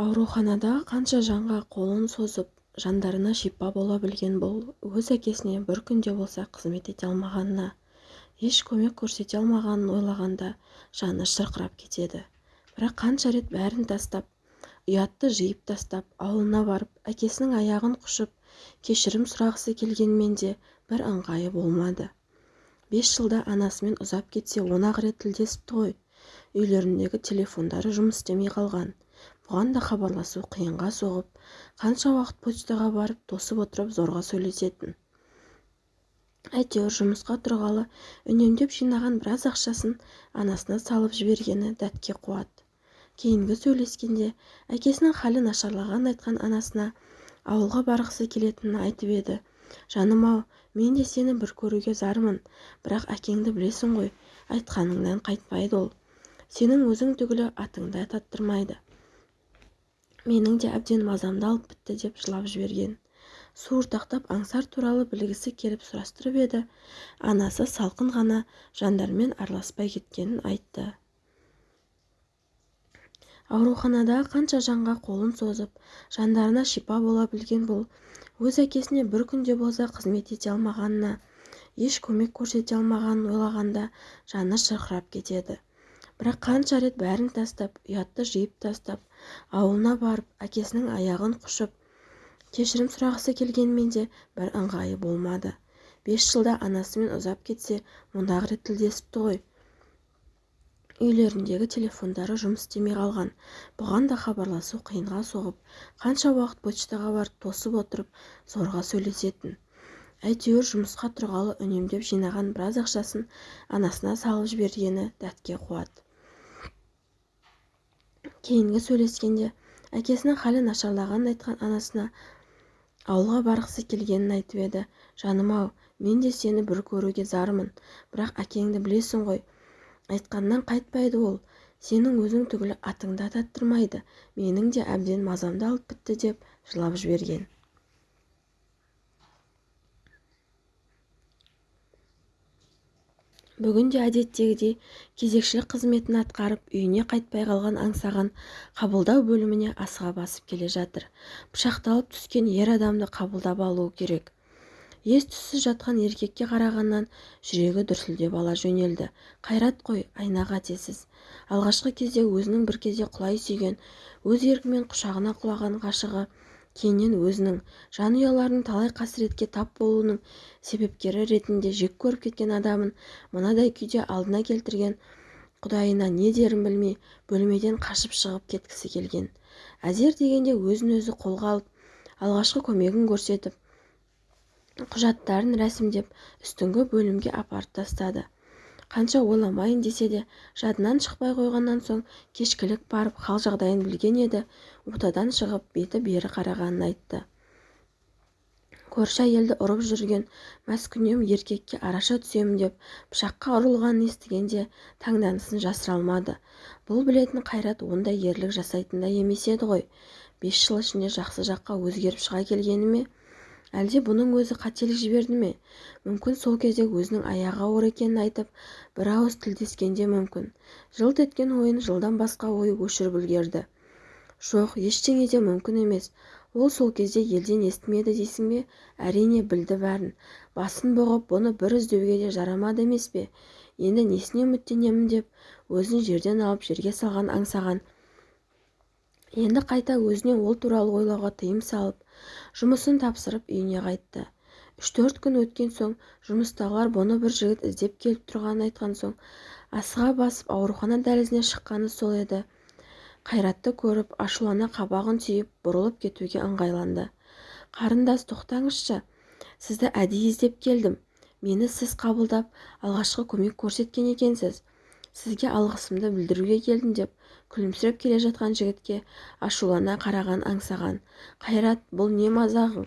ауруханадағы қанша жанға қолын созып жандарына шипа бола білген бұл өз әкесіне бір күн де болса қызмет ете алмағанына еш көмек көрсете алмағанын ойлағанда жаны шырқырап кетеді. Бірақ қанша рет бәрін тастап ұятты жиып тастап ауылына барып әкесінің аяғын құшып кешірім сұрағысы келгенмен де бір ыңғайы болмады. Бес жылда анасымен ұзап кетсе он-ақ рет тілдесіпті ғой. Үйлеріндегі телефондары жұмыс істемей қалған. Бұған да хабарласу қиынға соғып қанша уақыт почтаға барып тосып отырып зорға сөйлесетін. Әйтеуір жұмысқа тұрғалы үнемдеп жинаған біраз ақшасын анасына салып жібергені дәтке қуат. Кейінгі сөйлескенде әкесінің халі нашарлағанын айтқан анасына ауылға барғысы келетінін айтып еді. Жаным-ау мен де сені бір көруге зармын бірақ әкеңді білесің ғой айтқаныңнан қайтпайды ол. Сенің өзің түгілі атыңды таттырмайды менің де әбден мазамды алып бітті деп жылап жіберген. Суыртақтап аңсар туралы білгісі келіп сұрастырып еді. Анасы салқын ғана жандармен араласпай кеткенін айтты. Ауруханадағы қанша жанға қолын созып жандарына шипа бола білген бұл өз әкесіне бір күнде болса қызмет ете алмағанына еш көмек көрсете алмағанын ойлағанда жаны шырқырап кетеді. Бірақ қанша рет бәрін тастап ұятты жиып тастап ауылына барып әкесінің аяғын құшып кешірім сұрағысы келгенмен де бір ыңғайы болмады. Бес жылда анасымен ұзап кетсе мұндағы рет тілдесіпті ғой. Үйлеріндегі телефондары жұмыс істемей қалған. Бұған да хабарласу қиынға соғып қанша уақыт почтаға барып тосып отырып зорға сөйлесетін. Әйтеуір жұмысқа тұрғалы үнемдеп жинаған біраз ақшасын анасына салып жібергені дәтке қуат. Кейінгі сөйлескенде әкесінің халі нашарлағанын айтқан анасына ауылға барғысы келгенін айтып еді. Жаным-ау мен де сені бір көруге зармын. Бірақ әкеңді білесің ғой айтқаннан қайтпайды ол. Сенің өзің түгілі атыңды ататтырмайды. Менің де әбден мазамды алып бітті деп жылап жіберген. Бүгін де әдеттегідей кезекшілік қызметін атқарып үйіне қайтпай қалған аңсаған қабылдау бөліміне асыға басып келе жатыр. Пышақталып түскен ер адамды қабылдап алуы керек. Ес-түссіз жатқан еркекке қарағаннан жүрегі дүрсілдеп ала жөнелді. Қайрат қой айна қатесіз. Алғашқы кезде өзінің бір кезде құлай сүйген өз еркімен құшағына құлаған ғашығы кейіннен өзінің жанұяларының талай қасіретке тап болуының себепкері ретінде жек көріп кеткен адамын мынадай күйде алдына келтірген құдайына не дерін білмей бөлмеден қашып шығып кеткісі келген. әзер дегенде өзін-өзі қолға алып алғашқы көмегін көрсетіп құжаттарын рәсімдеп үстіңгі бөлімге апарып тастады. Қанша ойламайын десе де жадынан шықпай қойғаннан соң кешкілік барып хал-жағдайын білген еді ортадан шығып беті бері қарағанын айтты. Көрші әйелді ұрып жүрген маскүнем еркекке араша түсемін деп пышаққа ұрылғанын естігенде таңданысын жасыра алмады. Бұл білетін қайрат ондай ерлік жасайтын да емес еді ғой. Бес жыл ішінде жақсы жаққа өзгеріп шыға келгені ме? Әлде бұның өзі қателік жіберді ме? Мүмкін сол кезде өзінің аяғы ауыр екенін айтып бір ауыз тілдескенде мүмкін. Жылт еткен ойын жылдан басқа ой өшіріп үлгерді. Жоқ ештеңе де мүмкін емес. Ол сол кезде елден естімеді дейсің бе? Әрине білді бәрін. Басын бұғып бұны бір іздеуге де жарамады емес пе? Енді несіне үміттенемін деп өзін жерден алып жерге салған аңсаған. Енді қайта өзіне ол туралы ойлауға тыйым салып жұмысын тапсырып үйіне қайтты. Үш-төрт күн өткен соң жұмыстағылар бұны бір жігіт іздеп келіп тұрғанын айтқан соң асыға басып аурухана дәлізіне шыққаны сол еді. Қайратты көріп ашулана қабағын түйіп бұрылып кетуге ыңғайланды. Қарындас тоқтаңызшы. Сізді әдейі іздеп келдім. Мені сіз қабылдап алғашқы көмек көрсеткен екенсіз. Сізге алғысымды білдіруге келдім деп күлімсіреп келе жатқан жігітке ашулана қараған аңсаған. Қайрат бұл не мазағың?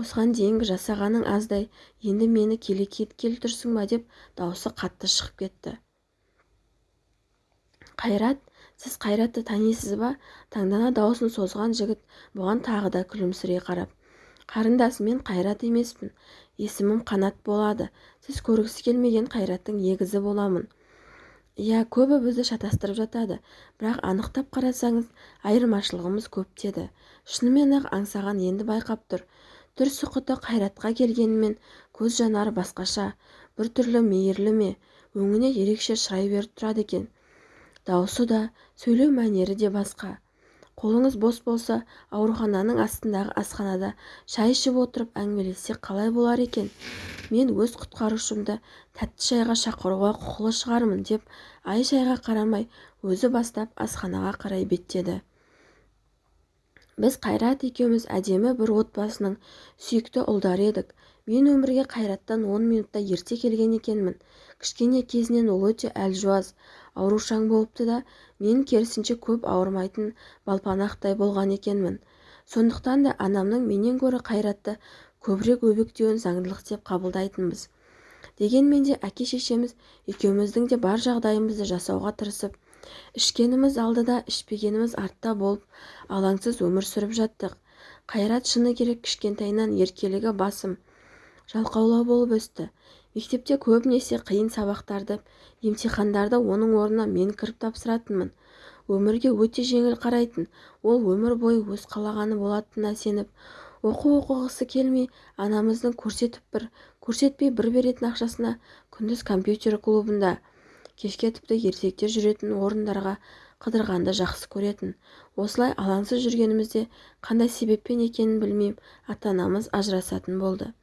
Осыған дейінгі жасағаның аздай. Енді мені келе тұрсың ба? деп даусы қатты шығып кетті. Қайрат сіз қайратты танисыз ба? Таңдана дауысын созған жігіт бұған тағы да күлімсірей қарап. Қарындас мен қайрат емеспін. Есімім қанат болады. Сіз көргісі келмеген қайраттың егізі боламын. Иә көбі бізді шатастырып жатады. Бірақ анықтап қарасаңыз айырмашылығымыз көп деді. Шынымен-ақ аңсаған енді байқап тұр. Түр-сықұты қайратқа келгенімен көз жанары басқаша біртүрлі мейірлі ме өңіне ерекше шырай беріп тұрады екен. Даусы да сөйлеу мәнері де басқа. Қолыңыз бос болса аурухананың астындағы асханада шай ішіп отырып әңгімелессек қалай болар екен? Мен өз құтқарушымды тәтті шайға шақыруға құқылы шығармын деп ай-шайға қарамай өзі бастап асханаға қарай беттеді. Біз қайрат екеуміз әдемі бір отбасының сүйікті ұлдары едік. Мен өмірге қайраттан он минутта ерте келген екенмін. Кішкене кезінен ол өте әлжуаз аурушаң болыпты да мен керісінше көп ауырмайтын балпанақтай болған екенмін. Сондықтан да анамның менен гөрі қайратты көбірек өбектеуін заңдылық деп қабылдайтынбыз. Дегенмен де әке-шешеміз екеуміздің де бар жағдайымызды жасауға тырысып ішкеніміз алдыда ішпегеніміз артта болып алаңсыз өмір сүріп жаттық. Қайрат шыны керек кішкентайынан еркелігі басым. Жалқаулау болып өсті. Мектепте көбінесе қиын сабақтарды емтихандарды оның орнына мен кіріп тапсыратынмын. Өмірге өте жеңіл қарайтын ол өмір бойы өз қалағаны болатынына сеніп. Оқу оқығысы келмей анамыздың көрсетіп бір көрсетпей бір беретін ақшасына күндіз компьютер клубында кешке тіпті ересектер жүретін орындарға қыдырғанды жақсы көретін. Осылай алаңсыз жүргенімізде қандай себеппен екенін білмеймін ата-анамыз ажырасатын болды.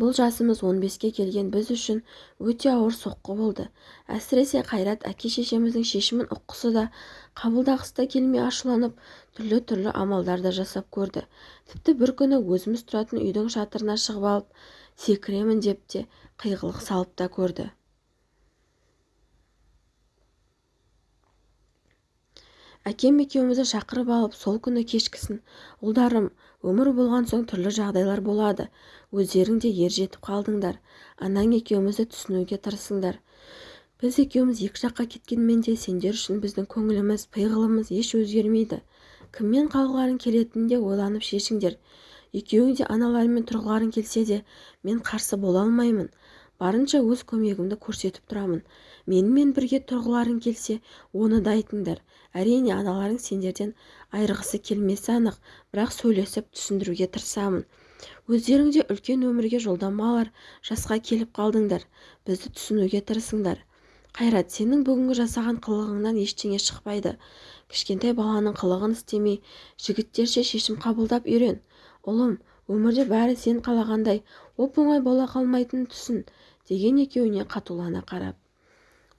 Бұл жасымыз 15-ке келген біз үшін өте ауыр соққы болды. Әсіресе қайрат әке-шешеміздің шешімін ұққысы да қабылдағысы да келмей ашуланып түрлі-түрлі амалдар да жасап көрді. Тіпті бір күні өзіміз тұратын үйдің шатырына шығып алып секіремін деп те қиғылық салып та көрді. Әкем екеумізді шақырып алып сол күні кешкісін. Ұлдарым өмір болған соң түрлі жағдайлар болады. Өздерің де ер жетіп қалдыңдар. Анаң екеумізді түсінуге тырысыңдар. Біз екеуміз екі жаққа кеткенмен де сендер үшін біздің көңіліміз пиғылымыз еш өзгермейді. Кіммен қалғыларың келетінін де ойланып шешіңдер. Екеуің де аналарыңмен тұрғыларың келсе де мен қарсы бола алмаймын. Барынша өз көмегімді көрсетіп тұрамын. Менімен бірге тұрғыларың келсе оны да айтыңдар. Әрине аналарың сендерден айырғысы келмесі анық бірақ сөйлесіп түсіндіруге тырысамын. Өздерің де үлкен өмірге жолдама алар жасқа келіп қалдыңдар. Бізді түсінуге тырысыңдар. Қайрат сенің бүгінгі жасаған қылығыңнан ештеңе шықпайды. Кішкентай баланың қылығын істемей жігіттерше шешім қабылдап үйрен. Ұлым өмірде бәрі сен қалағандай оп-оңай бола қалмайтынын түсін деген екеуіне қатулана қарап.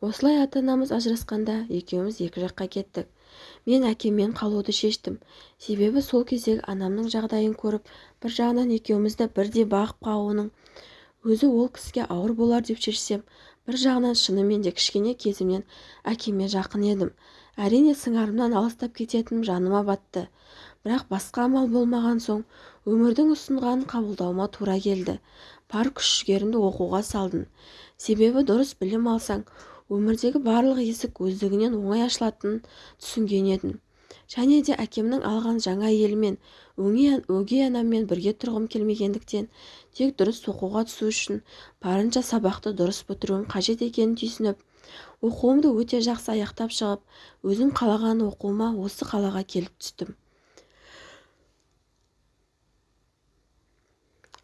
Осылай ата-анамыз ажырасқанда екеуміз екі жаққа кеттік. Мен әкеммен қалуды шештім. Себебі сол кездегі анамның жағдайын көріп бір жағынан екеумізді бірдей бағып қағуының өзі ол кісіге ауыр болар деп шешсем бір жағынан шынымен де кішкене кезімнен әкеме жақын едім. Әрине сыңарымнан алыстап кететінім жаныма батты. Бірақ басқа амал болмаған соң өмірдің ұсынғанын қабылдауыма тура келді. Бар күш-жігерімді оқуға салдым. Себебі дұрыс білім алсаң өмірдегі барлық есік өздігінен оңай ашылатынын түсінген едім. Және де әкемнің алған жаңа әйелімен өгей анаммен бірге тұрғым келмегендіктен тек дұрыс оқуға түсу үшін барынша сабақты дұрыс бітіруім қажет екенін түйсініп оқуымды өте жақсы аяқтап шығып өзім қалаған оқуыма осы қалаға келіп түстім.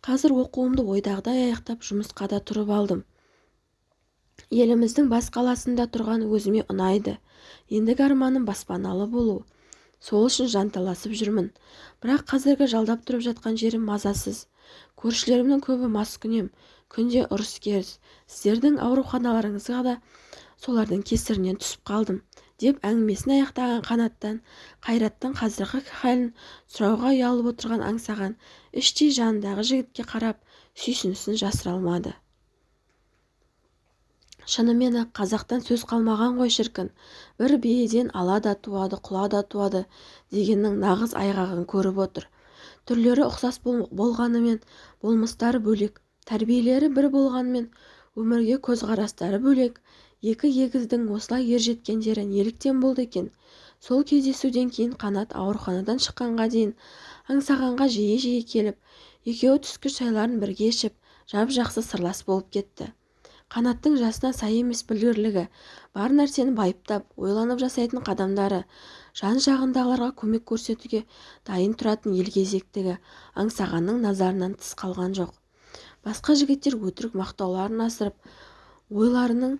Қазір оқуымды ойдағыдай аяқтап жұмысқа да тұрып алдым. Еліміздің бас қаласында тұрған өзіме ұнайды. Ендігі арманым баспаналы болу. Сол үшін жанталасып жүрмін. Бірақ қазіргі жалдап тұрып жатқан жерім мазасыз. Көршілерімнің көбі маскүнем күнде ұрыс-керіс сіздердің ауруханаларыңызға да солардың кесірінен түсіп қалдым деп әңгімесін аяқтаған қанаттан қайраттың қазіргі халін сұрауға ұялып отырған аңсаған іштей жанындағы жігітке қарап сүйсінісін жасыра алмады. Шынымен-ақ қазақтан сөз қалмаған ғой шіркін. Бір биеден ала да туады құла да туады дегеннің нағыз айғағын көріп отыр. Түрлері ұқсас болғанымен болмыстары бөлек тәрбиелері бір болғанымен өмірге көзқарастары бөлек екі егіздің осылай ер жеткендері неліктен болды екен? Сол кездесуден кейін қанат ауруханадан шыққанға дейін аңсағанға жиі-жиі келіп екеуі түскі шайларын бірге ішіп жап-жақсы сырлас болып кетті. Қанаттың жасына сай емес білгірлігі бар нәрсені байыптап ойланып жасайтын қадамдары. Жан-жағындағыларға көмек көрсетуге дайын тұратын елгезектігі аңсағанның назарынан тыс қалған жоқ. Басқа жігіттер өтірік мақтауларын асырып ойларының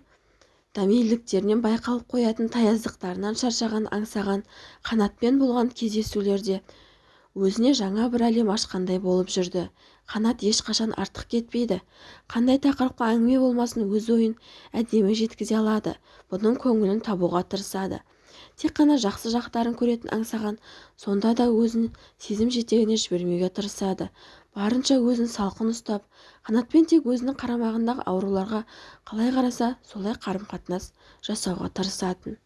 дәмеліліктерінен байқалып қоятын таяздықтарынан шаршаған аңсаған қанатпен болған кездесулерде өзіне жаңа бір әлем ашқандай болып жүрді. Қанат ешқашан артық кетпейді. Қандай тақырыпқа әңгіме болмасын өз ойын әдемі жеткізе алады. Бұның көңілін табуға тырысады. Тек қана жақсы жақтарын көретін аңсаған сонда да өзін сезім жетегіне жібермеуге тырысады. Барынша өзін салқын ұстап қанатпен тек өзінің қарамағындағы ауруларға қалай қараса солай қарым-қатынас жасауға тырысатын.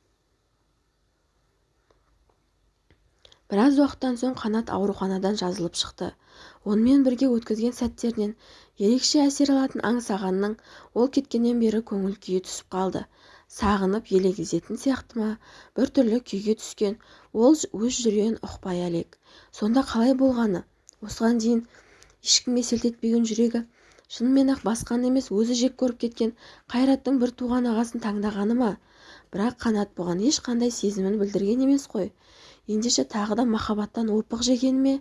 Біраз уақыттан соң қанат ауруханадан жазылып шықты. Онымен бірге өткізген сәттерінен ерекше әсер алатын аңсағанның ол кеткеннен бері көңіл күйі түсіп қалды. Сағынып елегізетін сияқты ма? біртүрлі күйге түскен ол өз жүрегін ұқпай әлек. Сонда қалай болғаны? Осыған дейін ешкімге селт етпеген жүрегі шынымен-ақ басқаны емес өзі жек көріп кеткен қайраттың бір туған ағасын таңдағаны ма? Бірақ қанат бұған ешқандай сезімін білдірген емес қой. ендеше тағы да махаббаттан опық жеген ме?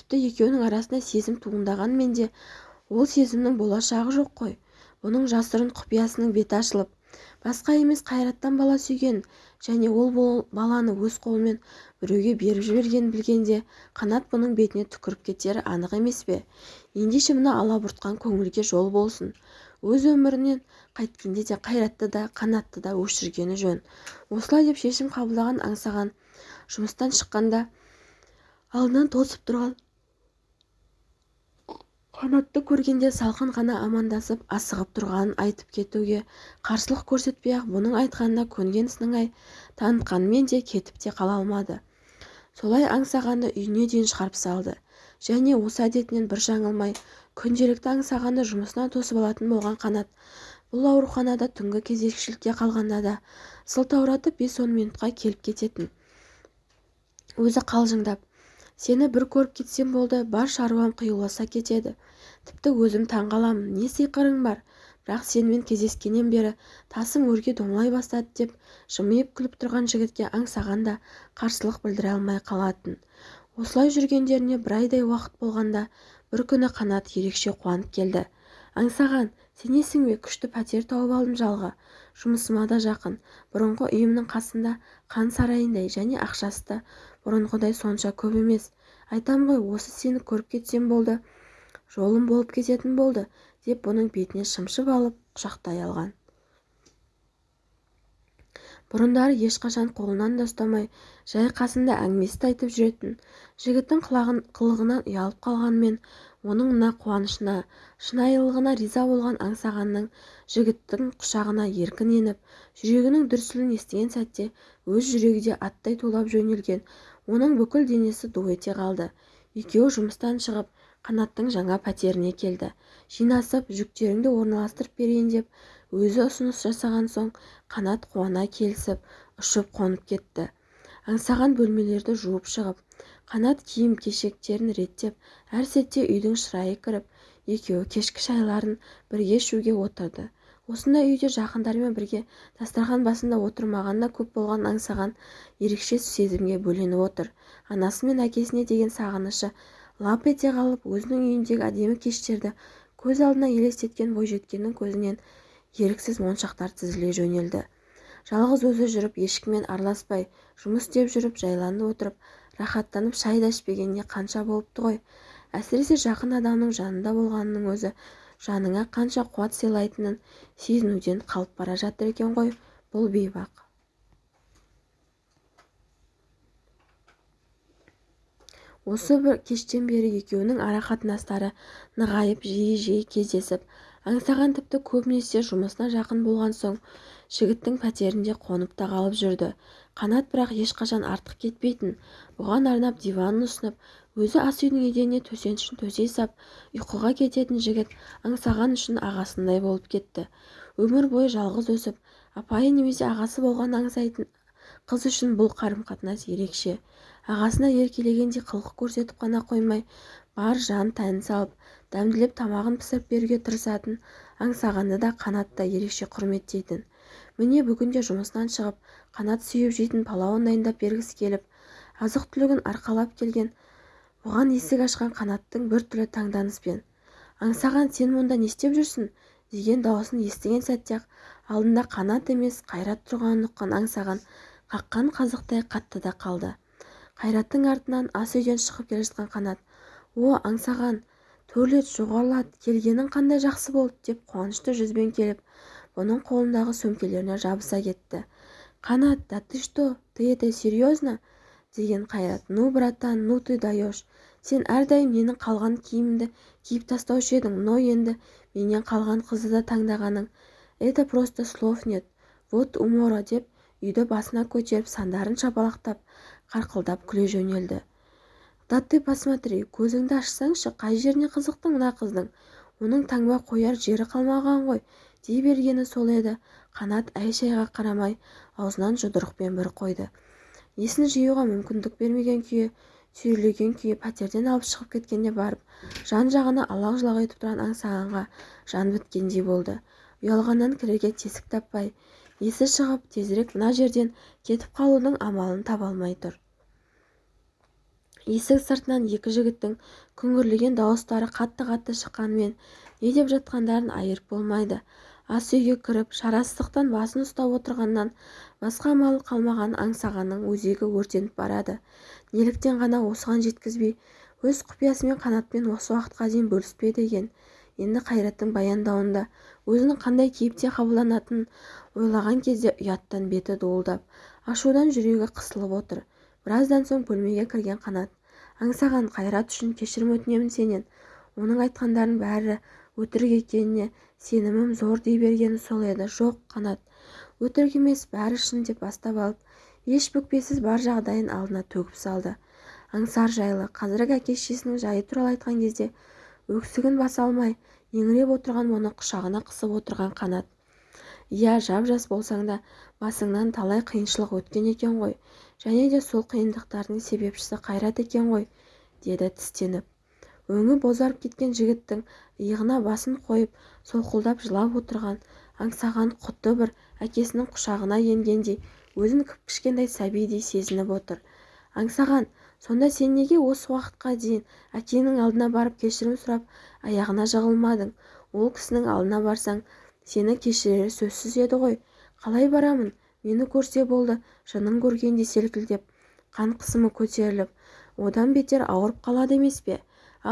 тіпті екеуінің арасында сезім туындағанмен де ол сезімнің болашағы жоқ қой. бұның жасырын құпиясының беті ашылып басқа емес қайраттан бала сүйген және ол баланы өз қолымен біреуге беріп жібергенін білгенде қанат бұның бетіне түкіріп кетері анық емес пе? ендеше мына алабұртқан көңілге жол болсын. Өз өмірінен қайткенде де қайратты да қанатты да өшіргені жөн. Осылай деп шешім қабылдаған аңсаған жұмыстан шыққанда алдынан тосып тұрған қанатты көргенде салқын ғана амандасып асығып тұрғанын айтып кетуге қарсылық көрсетпей-ақ бұның айтқанына көнген сыңай танытқанымен де кетіп те қала алмады. Солай аңсағанды үйіне дейін шығарып салды. Және осы әдетінен бір жаңылмай күнделікті аңсағанды жұмысынан тосып алатын болған қанат. Бұл ауруханада түнгі кезекшілікке қалғанда да сылтауратып бес-он минутқа келіп кететін. Өзі қалжыңдап сені бір көріп кетсем болды бар шаруам қиюласа кетеді. Тіпті өзім таң қаламын не сиқырың бар? Бірақ сенімен кездескеннен бері тасым өрге домалай бастады деп жымиып күліп тұрған жігітке аңсаған да қарсылық білдіре алмай қалатын. Осылай жүргендеріне бір айдай уақыт болғанда бір күні қанат ерекше қуанып келді. Аңсаған сенесің бе? күшті пәтер тауып алдым жалға. Жұмысыма да жақын. Бұрынғы үйімнің қасында қан сарайындай және ақшасы да бұрынғыдай сонша көп емес. Айтам ғой осы сені көріп кетсем болды жолым болып кететін болды деп бұның бетіне шымшып алып құшақтай алған. Бұрындары ешқашан қолынан да ұстамай жай қасында әңгімесін айтып жүретін жігіттің қылығынан ұялып қалғанымен оның мына қуанышына шынайылығына риза болған аңсағанның жігіттің құшағына еркін еніп жүрегінің дүрсілін естіген сәтте өз жүрегі де аттай тулап жөнелген оның бүкіл денесі ду ете қалды. Екеуі жұмыстан шығып қанаттың жаңа пәтеріне келді. Жинасып жүктеріңді орналастырып берейін деп өзі ұсыныс жасаған соң қанат қуана келісіп ұшып қонып кетті. аңсаған бөлмелерді жуып шығып қанат киім-кешектерін реттеп әр сәтте үйдің шырайы кіріп екеуі кешкі шайларын бірге ішуге отырды. Осындай үйде жақындарымен бірге дастархан басында отырмағанда көп болған аңсаған ерекше сезімге бөленіп отыр. Анасы мен әкесіне деген сағынышы лап ете қалып өзінің үйіндегі әдемі кештерді көз алдына елестеткен бойжеткеннің көзінен еріксіз моншақтар тізіле жөнелді. Жалғыз өзі жүріп ешкіммен араласпай жұмыс істеп жүріп жайланып отырып рахаттанып шай да ішпегеніне қанша болыпты ғой? Әсіресе жақын адамның жанында болғанының өзі жаныңа қанша қуат сыйлайтынын сезінуден қалып бара жатыр екен ғой бұл бейбақ. Осы бір кештен бері екеуінің ара-қатынастары нығайып жиі-жиі кездесіп аңсаған тіпті көбінесе жұмысына жақын болған соң жігіттің пәтерінде қонып та қалып жүрді. Қанат бірақ ешқашан артық кетпейтін. Бұған арнап диванын ұсынып өзі ас үйдің еденіне төсенішін төсей сап ұйқыға кететін жігіт аңсаған үшін ағасындай болып кетті. Өмір бойы жалғыз өсіп апайы немесе ағасы болған аңсайтын қыз үшін бұл қарым-қатынас ерекше. Ағасына еркелегендей қылық көрсетіп қана қоймай бар жан тәнін салып дәмділеп тамағын пісіріп беруге тырысатын аңсағанды да қанат та ерекше құрметтейтін. Міне бүгінде жұмысынан шығып қанат сүйіп жейтін палауын дайындап бергісі келіп азық-түлігін арқалап келген бұған есік ашқан қанаттың біртүрлі таңданыспен аңсаған сен мұнда не істеп жүрсің? деген дауысын естіген сәтте-ақ алдында қанат емес қайрат тұрғанын ұққан аңсаған қаққан қазықтай қатты да қалды. Қайраттың артынан ас үйден шығып келе жатқан қанат о аңсаған төрлет жоғарылат келгенің қандай жақсы болды деп қуанышты жүзбен келіп бұның қолындағы сөмкелеріне жабыса кетті. Қанат да ты что? Ты это серьезно? деген қайрат. Ну братан ну ты даешь. Сен әрдайым менің қалған киімімді киіп тастаушы едің? Но енді менен қалған қызды да таңдағаның. Это просто слов нет. Вот умора деп үйді басына көтеріп сандарын шапалақтап қарқылдап күле жөнелді. Да ты посмотри көзіңді ашсаңшы қай жеріне қызықтың мына қыздың? Оның таңба қояр жері қалмаған ғой дей бергені сол еді. Қанат әй-шайға қарамай аузынан жұдырықпен бір қойды. Есін жиюға мүмкіндік бермеген күйі сүйрелеген күйі пәтерден алып шығып кеткенде барып жан-жағына алақ-жұлақ етіп тұрған аңсағанға жан біткендей болды. Ұялғаннан кірерге тесік таппай есі шығып тезірек мына жерден кетіп қалудың амалын таба алмай тұр. Есік сыртынан екі жігіттің күңірлеген дауыстары қатты-қатты шыққанымен не деп жатқандарын айырып болмайды. Ас үйге кіріп шарасыздықтан басын ұстап отырғаннан басқа амалы қалмаған аңсағанның өзегі өртеніп барады. Неліктен ғана осыған жеткізбей өз құпиясымен қанатпен осы уақытқа дейін бөліспеді екен. Енді қайраттың баяндауында өзінің қандай кейіпте қабылданатынын ойлаған кезде ұяттан беті дуылдап ашудан жүрегі қысылып отыр. Біраздан соң бөлмеге кірген қанат. Аңсаған қайрат үшін кешірім өтінемін сенен. Оның айтқандарының бәрі өтірік екеніне сенімім зор дей бергені сол еді. Жоқ қанат өтірік емес бәрі шын деп бастап алып еш бүкпесіз бар жағдайын алдына төгіп салды. Аңсар жайлы қазіргі әке-шешесінің жайы туралы айтқан кезде өксігін баса алмай еңіреп отырған оны құшағына қысып отырған қанат. Иә жап-жас болсаң да басыңнан талай қиыншылық өткен екен ғой және де сол қиындықтардың себепшісі қайрат екен ғой деді тістеніп. Өңі бозарып кеткен жігіттің иығына басын қойып солқылдап жылап отырған аңсаған құдды бір әкесінің құшағына енгендей өзін кіп-кішкентай сәбидей сезініп отыр. Аңсаған сонда сен неге осы уақытқа дейін әкеңнің алдына барып кешірім сұрап аяғына жығылмадың? Ол кісінің алдына барсаң сені кешірері сөзсіз еді ғой. Қалай барамын? Мені көрсе болды жынын көргендей селкілдеп қан қысымы көтеріліп одан бетер ауырып қалады емес пе?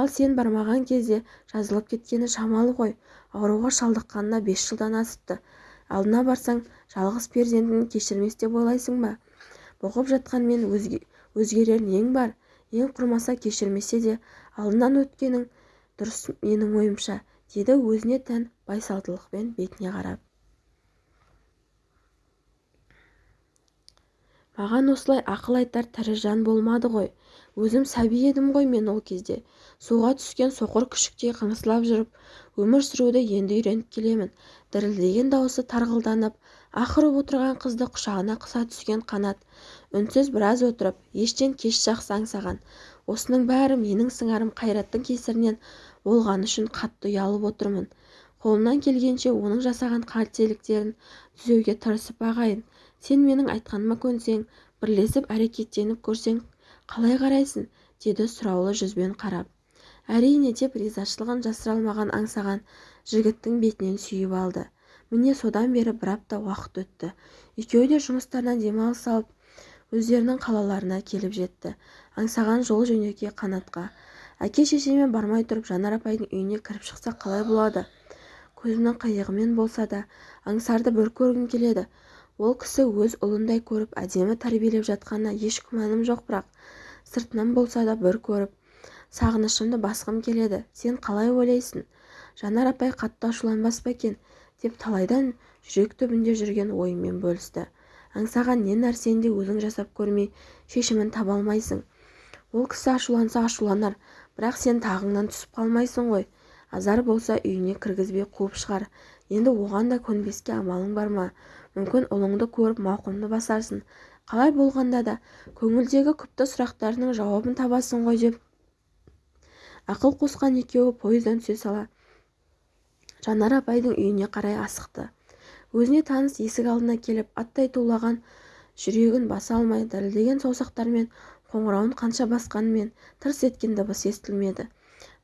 Ал сен бармаған кезде жазылып кеткені шамалы ғой. Ауруға шалдыққанына бес жылдан асыпты. Алдына барсаң жалғыз перзентін кешірмес деп ойлайсың ба? Бұғып жатқанмен өзге өзгерер нең бар? Ең құрмаса кешірмесе де алдынан өткенің дұрыс менің ойымша. Деді өзіне тән байсалдылықпен бетіне қарап. Маған осылай ақыл айтар тірі жан болмады ғой. Өзім сәби едім ғой мен ол кезде. Суға түскен соқыр күшіктей қыңсылап жүріп өмір сүруді енді үйреніп келемін дірілдеген дауысы тарғылданып аһ ұрып отырған қызды құшағына қыса түскен қанат. Үнсіз біраз отырып ештен кеш жақсы аңсаған осының бәрі менің сыңарым қайраттың кесірінен. Болғаны үшін қатты ұялып отырмын. Қолымнан келгенше оның жасаған қателіктерін түзеуге тырысып ағайын сен менің айтқаныма көнсең бірлесіп әрекеттеніп көрсең қалай қарайсың? деді сұраулы жүзбен қарап. Әрине деп ризашылығын жасыра алмаған аңсаған жігіттің бетінен сүйіп алды. Міне содан бері бір апта уақыт өтті. Екеуі де жұмыстарынан демалыс алып өздерінің қалаларына келіп жетті. Аңсаған жол жөнекей қанатқа. Әке-шешемен бармай тұрып жанар апайдың үйіне кіріп шықса қалай болады? Көзінің қиығымен болса да аңсарды бір көргім келеді. Ол кісі өз ұлындай көріп әдемі тәрбиелеп жатқанына еш күмәнім жоқ бірақ сыртынан болса да бір көріп сағынышымды басқым келеді. Сен қалай ойлайсың? Жанар апай қатты ашуланбас па екен? деп талайдан жүрек түбінде жүрген ойымен бөлісті. Аңсаған не нәрсені де өзің жасап көрмей шешімін таба алмайсың. Ол кісі ашуланса ашуланар бірақ сен тағыңнан түсіп қалмайсың ғой. Азар болса үйіне кіргізбей қуып шығар. Енді оған да көнбеске амалың бар ма? Мүмкін ұлыңды көріп мауқымды басарсың. Қалай болғанда да көңілдегі күпті сұрақтарының жауабын табасың ғой деп. Ақыл қосқан екеуі пойыздан түсе сала жанар апайдың үйіне қарай асықты. Өзіне таныс есік алдына келіп аттай тулаған жүрегін баса алмай дірілдеген саусақтарымен қоңырауын қанша басқанымен тырс еткен дыбыс естілмеді.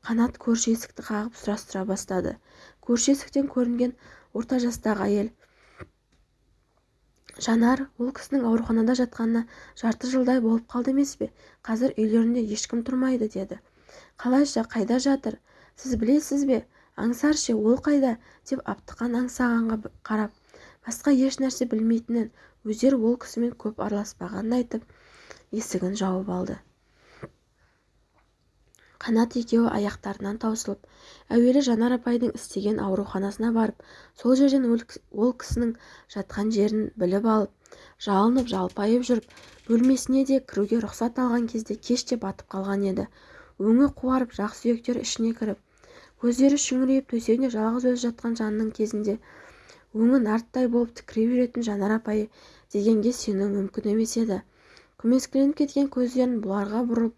Қанат көрші есікті қағып сұрастыра бастады. Көрші есіктен көрінген орта жастағы әйел. Жанар ол кісінің ауруханада жатқанына жарты жылдай болып қалды емес пе? Қазір үйлерінде ешкім тұрмайды деді. Қалайша қайда жатыр? Сіз білесіз бе? Аңсар ше ол қайда деп аптыққан аңсағанға қарап. Басқа еш нәрсе білмейтінін өздері ол кісімен көп араласпағанын айтып есігін жауып алды. Қанат екеуі аяқтарынан таусылып әуелі жанар апайдың істеген ауруханасына барып сол жерден ол кісінің жатқан жерін біліп алып жалынып жалпайып жүріп бөлмесіне де кіруге рұқсат алған кезде кеш те батып қалған еді. Өңі қуарып жақ сүйектері ішіне кіріп көздері шүңірейіп төсегінде жалғыз өзі жатқан жанның кезінде өңі нарттай болып тікірейіп жүретін жанар апайы дегенге сену мүмкін емес еді. Көмескіленіп кеткен көздерін бұларға бұрып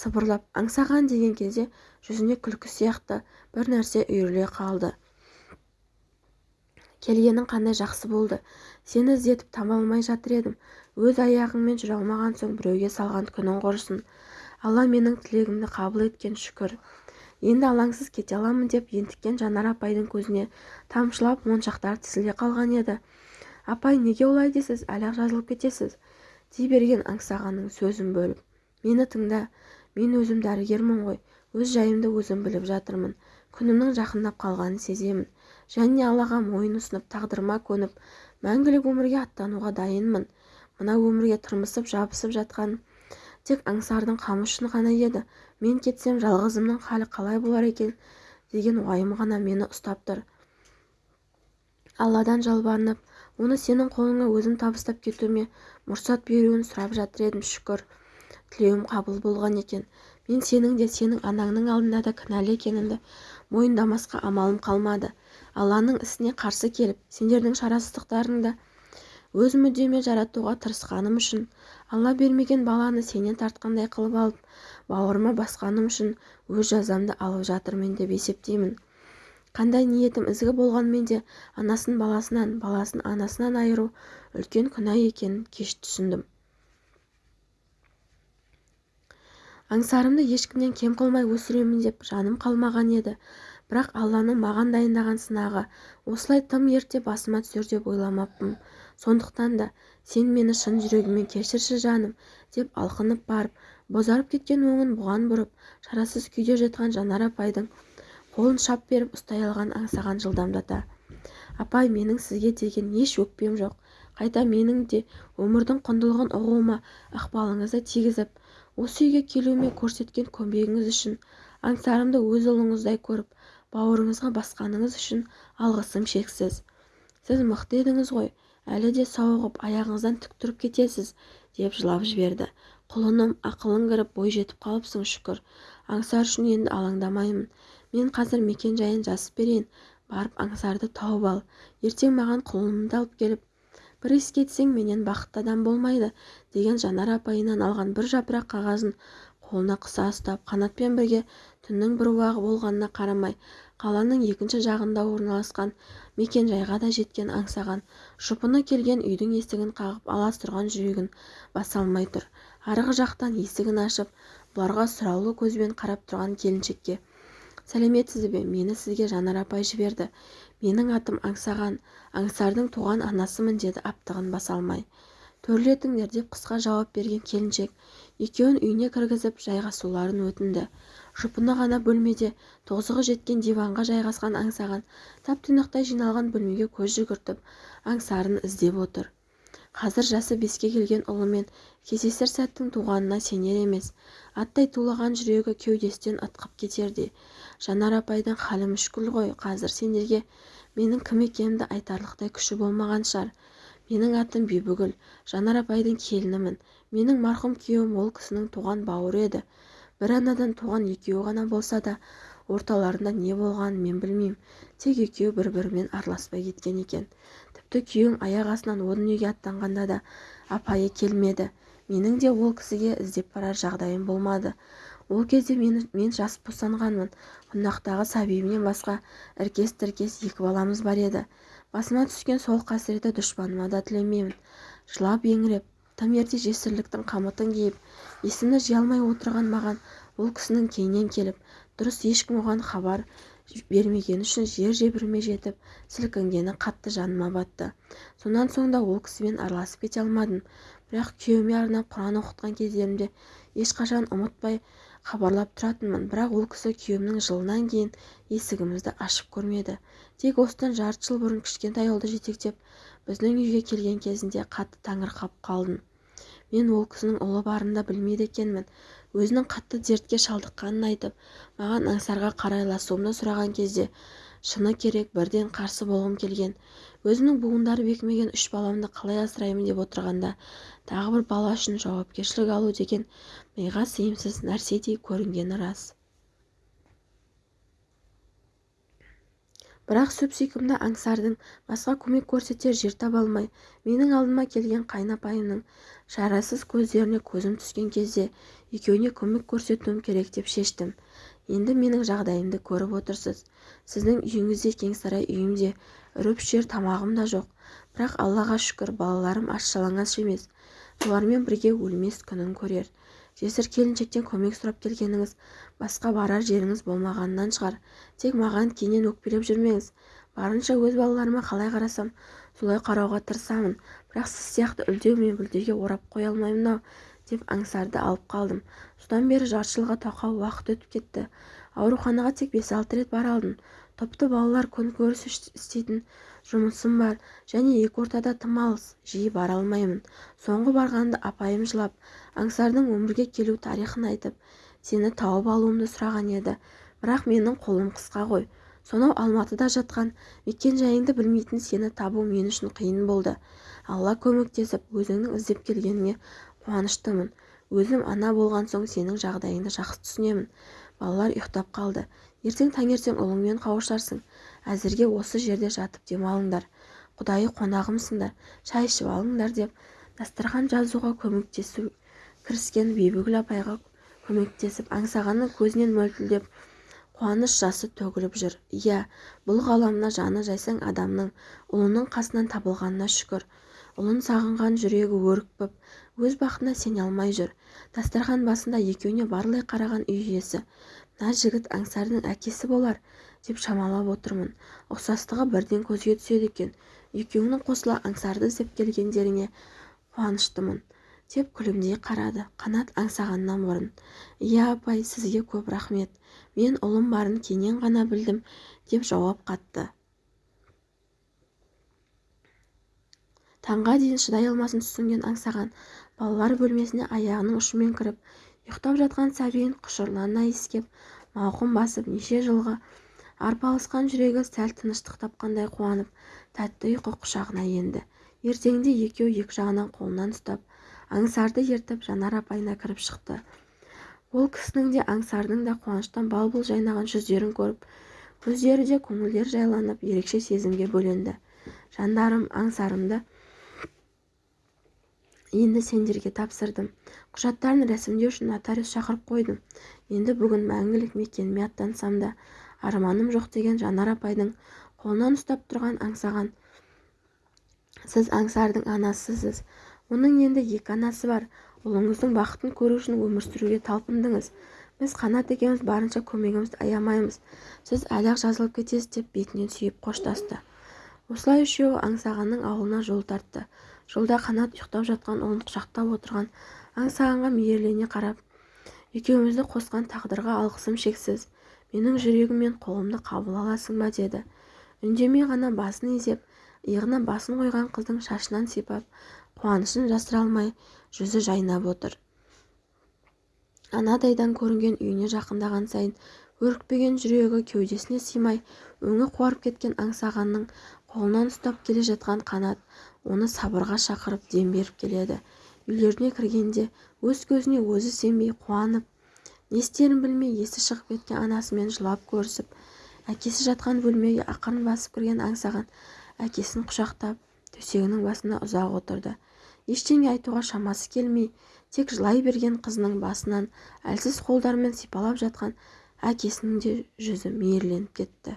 сыбырлап аңсаған деген кезде жүзіне күлкі сияқты бір нәрсе үйіріле қалды. Келгенің қандай жақсы болды? Сені іздетіп таба алмай жатыр едім. Өз аяғыңмен жүре алмаған соң біреуге салған күнің құрысын. Алла менің тілегімді қабыл еткен шүкір. Енді алаңсыз кете аламын деп ентіккен жанар апайдың көзіне тамшылап моншақтар тізіле қалған еді. Апай неге олай дейсіз? Әлі-ақ жазылып кетесіз? Дей берген аңсағанның сөзін бөліп мені тыңда мен өзім дәрігермін ғой өз жайымды өзім біліп жатырмын күнімнің жақындап қалғанын сеземін және аллаға мойын ұсынып тағдырыма көніп мәңгілік өмірге аттануға дайынмын мына өмірге тырмысып жабысып жатқан тек аңсардың қамы үшін ғана еді мен кетсем жалғызымның халі қалай болар екен? деген уайым ғана мені ұстап тұр. Алладан жалбарынып оны сенің қолыңа өзім табыстап кетуіме мұрсат беруін сұрап жатыр едім шүкір. Тілеуім қабыл болған екен. Мен сенің де сенің анаңның алдында да кінәлі екенімді мойындамасқа амалым қалмады. Алланың ісіне қарсы келіп сендердің шарасыздықтарыңды өз мүддеме жаратуға тырысқаным үшін алла бермеген баланы сенен тартқандай қылып алып бауырыма басқаным үшін өз жазамды алып жатырмын деп есептеймін. Қандай ниетім ізгі болғанмен де анасын баласынан баласын анасынан айыру үлкен күнә екенін кеш түсіндім. Аңсарымды ешкімнен кем қылмай өсіремін деп жаным қалмаған еді. Бірақ алланың маған дайындаған сынағы осылай тым ерте басыма түсер деп ойламаппын. Сондықтан да сен мені шын жүрегіңмен кешірші жаным деп алқынып барып бозарып кеткен өңін бұған бұрып шарасыз күйде жатқан жанар апайдың қолын шап беріп ұстай алған аңсаған жылдамдата. Апай менің сізге деген еш өкпем жоқ? Қайта менің де өмірдің құндылығын ұғуыма ықпалыңызды тигізіп осы үйге келуіме көрсеткен көмегіңіз үшін аңсарымды өз ұлыңыздай көріп бауырыңызға басқаныңыз үшін алғысым шексіз. Сіз мықты едіңіз ғой әлі де сауығып аяғыңыздан тік тұрып кетесіз деп жылап жіберді. Құлыным ақылың кіріп бой жетіп қалыпсың шүкір. Аңсар үшін енді алаңдамаймын. Мен қазір мекен жайын жазып берейін барып аңсарды тауып ал. Ертең маған құлынымды алып келіп бір иіс кетсең менен бақытты адам болмайды деген жанар апайынан алған бір жапырақ қағазын қолына қыса ұстап қанатпен бірге түннің бір уағы болғанына қарамай қаланың екінші жағында орналасқан мекен-жайға да жеткен аңсаған жұпыны келген үйдің есігін қағып аласұрған жүрегін баса алмай тұр. Арғы жақтан есігін ашып бұларға сұраулы көзбен қарап тұрған келіншекке сәлеметсіз бе? Мені сізге жанар апай жіберді. Менің атым аңсаған аңсардың туған анасымын деді аптығын баса алмай. Төрлетіңдер деп қысқа жауап берген келіншек. Екеуін үйіне кіргізіп жайғасуларын өтінді. Жұпыны ғана бөлмеде тозығы жеткен диванға жайғасқан аңсаған тап-тұйнақтай жиналған бөлмеге көз жүгіртіп аңсарын іздеп отыр. Қазір жасы беске келген ұлымен кездесер сәттің туғанына сенер емес. Аттай тулаған жүрегі кеудесінен ытқып кетердей жанар апайдың халі мүшкіл ғой қазір сендерге менің кім екенімді айтарлықтай күші болмаған шығар. Менің атым бибігүл жанар апайдың келінімін. Менің марқұм күйеуім ол кісінің туған бауыры еді. бір анадан туған екеуі ғана болса да орталарында не болғанын мен білмеймін. Тек екеуі бір-бірімен араласпай кеткен екен. Тіпті күйеуің аяқ астынан о дүниеге аттанғанда да апайы келмеді. Менің де ол кісіге іздеп барар жағдайым болмады. Ол кезде мен, мен жас босанғанмын құндақтағы сәбиімнен басқа іркес-тіркес екі баламыз бар еді. Басыма түскен сол қасіретті дұшпаныма да тілемеймін. Жылап-еңіреп тым ерте жесірліктің қамытын киіп есімді жия алмай отырған маған ол кісінің кейіннен келіп дұрыс ешкім оған хабар бермегені үшін жер жебіріме жетіп сілкінгені қатты жаныма батты. Сонан соң да ол кісімен араласып кете алмадым. Бірақ күйеуіме арнап құран оқытқан кездерімде ешқашан ұмытпай хабарлап тұратынмын. Бірақ ол кісі күйеуімнің жылынан кейін есігімізді ашып көрмеді. Тек осыдан жарты жыл бұрын кішкентай ұлды жетектеп біздің үйге келген кезінде қатты таңырқап қалдым. Мен ол кісінің ұлы барын да білмейді екенмін. Өзінің қатты дертке шалдыққанын айтып маған аңсарға қарайласуымды сұраған кезде шыны керек бірден қарсы болғым келген. Өзімнің буындары бекімеген үш баламды қалай асыраймын? деп отырғанда тағы бір бала үшін жауапкершілік алу деген миға сыйымсыз нәрседей көрінгені рас. Бірақ сүп-сүйкімді аңсардың басқа көмек көрсетер жер таба алмай менің алдыма келген қайнапайымның шарасыз көздеріне көзім түскен кезде екеуіне көмек көрсетуім керек деп шештім. Енді менің жағдайымды көріп отырсыз. Сіздің үйіңіз де кеңсарай үйім де үріп-ішер тамағым да жоқ. Бірақ аллаға шүкір балаларым аш-жалаңаш емес. Солармен бірге өлмес күнін көрер. Жесір келіншектен көмек сұрап келгеніңіз басқа барар жеріңіз болмағанынан шығар. Тек маған кейіннен өкпелеп жүрмеңіз. Барынша өз балаларыма қалай қарасам солай қарауға тырысамын. Бірақ сіз сияқты үлдеу мен бүлдеге орап қоя алмаймын-ау деп аңсарды алып қалдым. Содан бері жарты жылға тақау уақыт өтіп кетті. Ауруханаға тек бес-алты рет бара алдым. Топты балалар күнкөріс істейтін жұмысым бар. Және екі ортада тым алыс жиі бара алмаймын. Соңғы барғанда апайым жылап аңсардың өмірге келу тарихын айтып сені тауып алуымды сұраған еді. Бірақ менің қолым қысқа ғой. Сонау алматыда жатқан мекен-жайыңды білмейтін сені табу мен үшін қиын болды. Алла көмектесіп өзіңнің іздеп келгеніңе қуаныштымын. Өзім ана болған соң сенің жағдайыңды жақсы түсінемін. Балалар ұйықтап қалды. Ертең таңертең ұлыңмен қауышарсың. Әзірге осы жерде жатып демалыңдар. Құдайы қонағымсыңдар шай ішіп алыңдар деп дастархан жазуға көмектесу кіріскен бибігүл апайға көмектесіп аңсағанның көзінен мөлтілдеп қуаныш жасы төгіліп жүр. Иә бұл ғаламда жаны жайсаң адамның ұлының қасынан табылғанына шүкір. Ұлын сағынған жүрегі өрекпіп өз бақытына сене алмай жүр. Дастархан басында екеуіне барлай қараған үй иесі. Мына жігіт аңсардың әкесі болар. Деп шамалап отырмын. Ұқсастығы бірден көзге түседі екен. Екеуіңнің қосыла аңсарды іздеп келгендеріңе қуаныштымын деп күлімдей қарады. Қанат аңсағаннан бұрын иә апай сізге көп рахмет. Мен ұлым барын кейіннен ғана білдім деп жауап қатты. Таңға дейін шыдай алмасын түсінген аңсаған балалар бөлмесіне аяғының ұшымен кіріп ұйықтап жатқан сәбиін құшырлана иіскеп мауқын басып неше жылғы арпалысқан жүрегі сәл тыныштық тапқандай қуанып тәтті ұйқы құшағына енді. Ертеңінде екеуі екі жағынан қолынан ұстап аңсарды ертіп жанар апайына кіріп шықты. Ол кісінің де аңсардың да қуаныштан бал-бұл жайнаған жүздерін көріп көздері де көңілдері жайланып ерекше сезімге бөленді. Жандарым аңсарымды енді сендерге тапсырдым. Құжаттарын рәсімдеу үшін нотариус шақырып қойдым. Енді бүгін мәңгілік мекеніме аттансам да арманым жоқ деген жанар апайдың қолынан ұстап тұрған аңсаған. Сіз аңсардың анасысыз. Оның енді екі анасы бар. Ұлыңыздың бақытын көру үшін өмір сүруге талпындыңыз. Біз қанат екеуміз барынша көмегімізді аямаймыз. Сіз әлі-ақ жазылып кетесіз деп бетінен сүйіп қоштасты. Осылай үшеуі аңсағанның ауылына жол тартты. Жолда қанат ұйықтап жатқан ұлын құшақтап отырған. Аңсағанға мейірлене қарап екеумізді қосқан тағдырға алғысым шексіз. Менің жүрегім мен қолымды қабыл аласың ба деді. үндемей ғана басын изеп иығына басын қойған қыздың шашынан сипап қуанышын жасыра алмай жүзі жайнап отыр. Анадайдан көрінген үйіне жақындаған сайын өрекпіген жүрегі кеудесіне сыймай өңі қуарып кеткен аңсағанның қолынан ұстап келе жатқан қанат оны сабырға шақырып дем беріп келеді. үйлеріне кіргенде өз көзіне өзі сенбей қуанып не істерін білмей есі шығып кеткен анасымен жылап көрісіп әкесі жатқан бөлмеге ақырын басып кірген аңсаған әкесін құшақтап төсегінің басында ұзақ отырды. Ештеңе айтуға шамасы келмей тек жылай берген қызының басынан әлсіз қолдарымен сипалап жатқан әкесінің де жүзі мейірленіп кетті.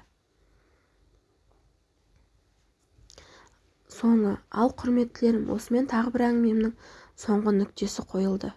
Соңы ал құрметтілерім осымен тағы бір әңгімемнің соңғы нүктесі қойылды.